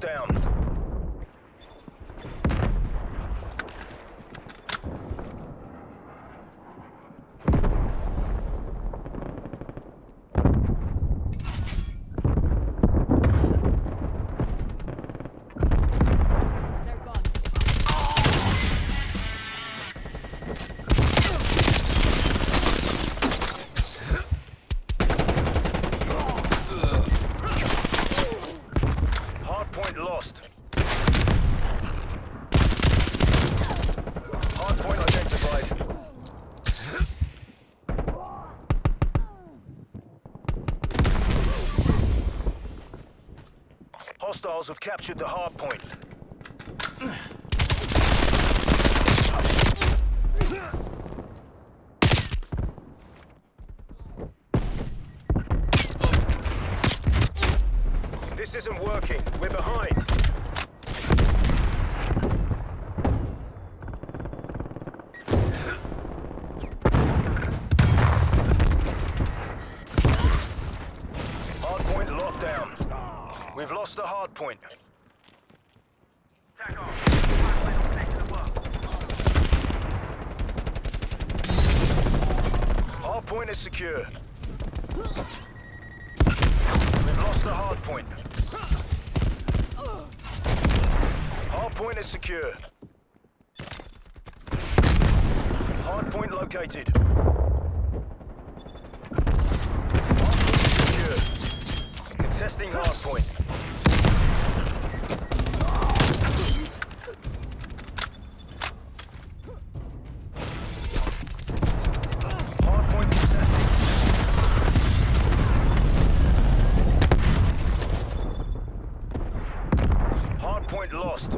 down. They're gone. Hardpoint lost. Hardpoint identified. Hostiles have captured the hardpoint. This isn't working. We're behind. Hardpoint locked down. We've lost the hard point. Hard point is secure. We've lost the hardpoint. Hardpoint is secure. Hard point located. Hardpoint secure. Contesting hardpoint. Hardpoint contested. Hardpoint lost.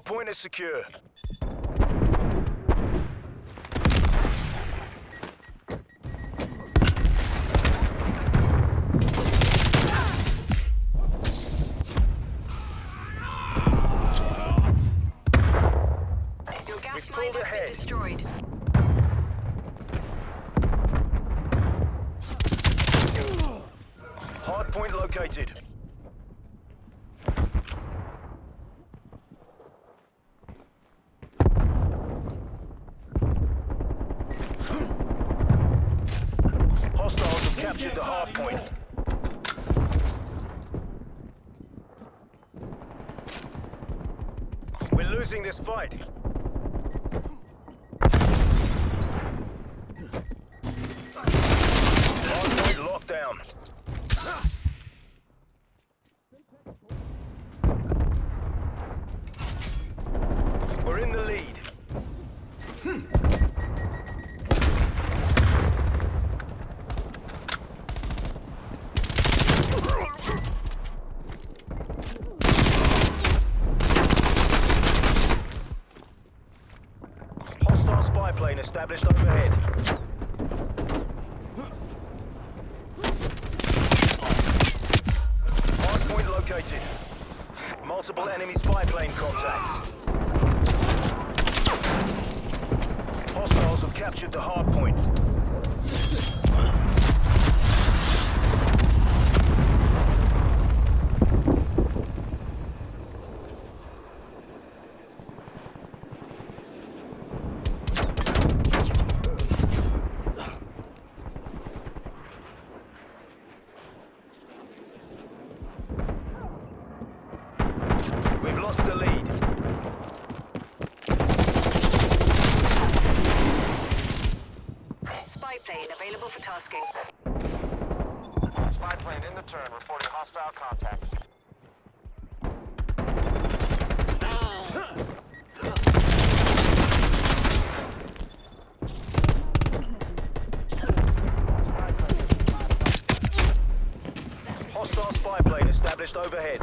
Hardpoint is secure. Your gas We've mine pulled has ahead. been destroyed. Hardpoint located. Hostiles have captured the hardpoint. We're losing this fight. Hostile spy plane established overhead. Hardpoint located. Multiple enemy spy plane contacts. Hostiles have captured the hard point. We've lost the lead. Spy plane available for tasking. Spy plane in the turn, reporting hostile contacts. Hostile spy plane established overhead.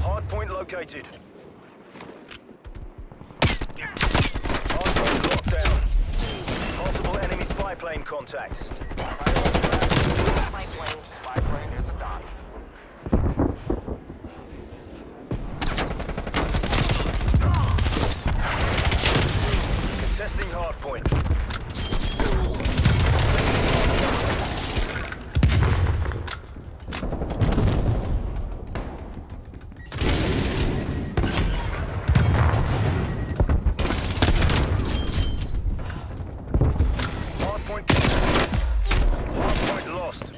Hardpoint located. contacts. Biplane. Biplane is a dot. Contesting hardpoint. Hardpoint Hardpoint lost.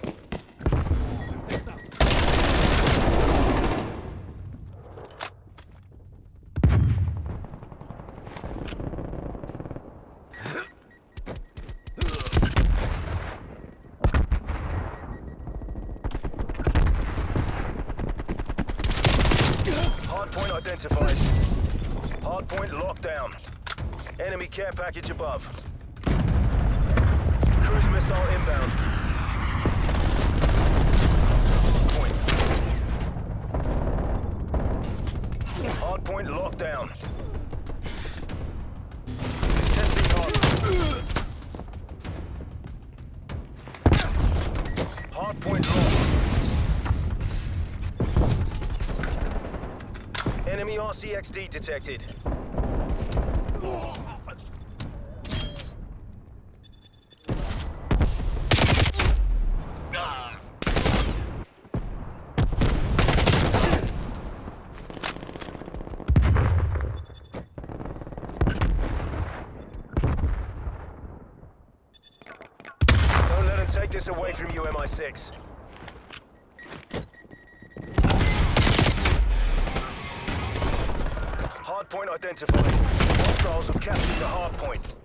Hardpoint identified. Hardpoint locked down. Enemy care package above. RCXD detected. Don't let him take this away from you, MI6. Hardpoint identified. Hostiles have captured the hardpoint.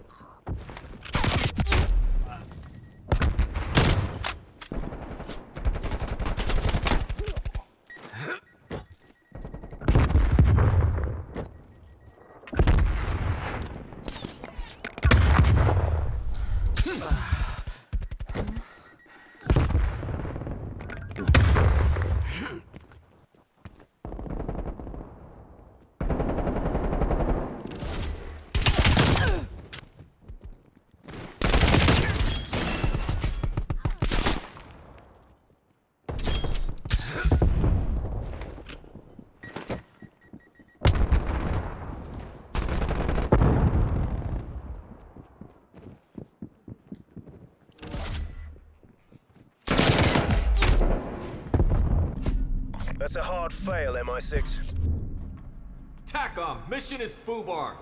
That's a hard fail, MI6. TACOM, mission is FUBAR.